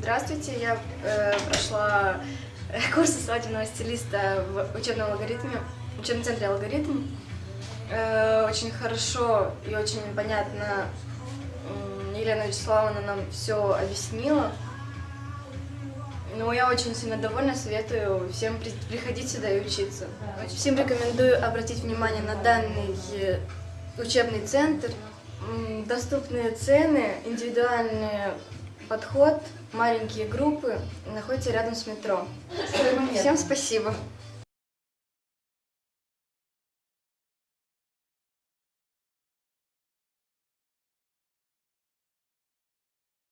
Здравствуйте, я э, прошла э, курсы свадебного стилиста в учебном алгоритме, в учебном центре алгоритм. Э, очень хорошо и очень понятно Елена Вячеславовна нам все объяснила. Ну, я очень сильно довольна, советую всем при- приходить сюда и учиться. Всем рекомендую обратить внимание на данный э, учебный центр. Доступные цены, индивидуальный подход, маленькие группы находятся рядом с метро. Всем спасибо.